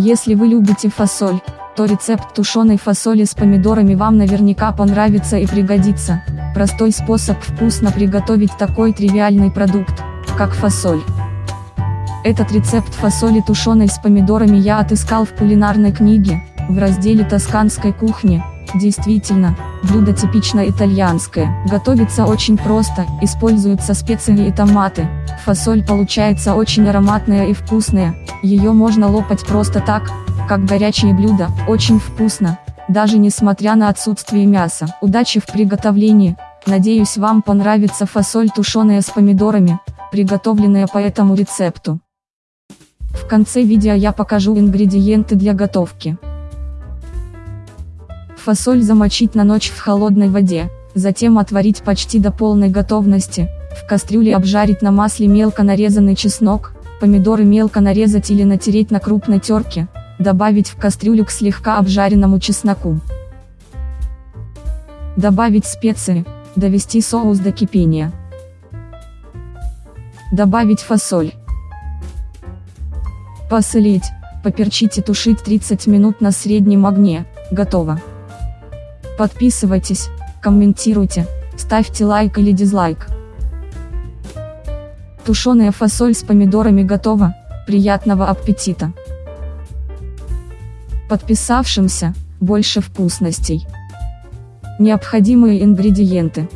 Если вы любите фасоль, то рецепт тушеной фасоли с помидорами вам наверняка понравится и пригодится. Простой способ вкусно приготовить такой тривиальный продукт, как фасоль. Этот рецепт фасоли тушеной с помидорами я отыскал в кулинарной книге, в разделе тосканской кухни. Действительно, блюдо типично итальянское, готовится очень просто, используются специи и томаты, фасоль получается очень ароматная и вкусная, ее можно лопать просто так, как горячее блюдо, очень вкусно, даже несмотря на отсутствие мяса. Удачи в приготовлении, надеюсь вам понравится фасоль тушеная с помидорами, приготовленная по этому рецепту. В конце видео я покажу ингредиенты для готовки. Фасоль замочить на ночь в холодной воде, затем отварить почти до полной готовности, в кастрюле обжарить на масле мелко нарезанный чеснок, помидоры мелко нарезать или натереть на крупной терке, добавить в кастрюлю к слегка обжаренному чесноку. Добавить специи, довести соус до кипения. Добавить фасоль. Посолить, поперчить и тушить 30 минут на среднем огне, готово. Подписывайтесь, комментируйте, ставьте лайк или дизлайк. Тушеная фасоль с помидорами готова, приятного аппетита! Подписавшимся, больше вкусностей. Необходимые ингредиенты.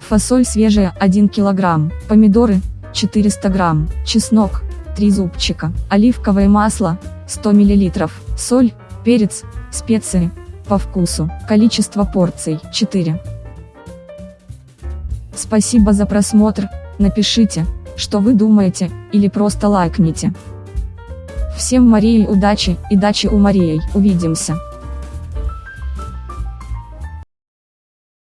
Фасоль свежая 1 кг, помидоры 400 грамм, чеснок 3 зубчика, оливковое масло 100 мл, соль, перец, специи по вкусу. Количество порций 4. Спасибо за просмотр, напишите, что вы думаете, или просто лайкните. Всем Марии удачи, и дачи у Марии, увидимся.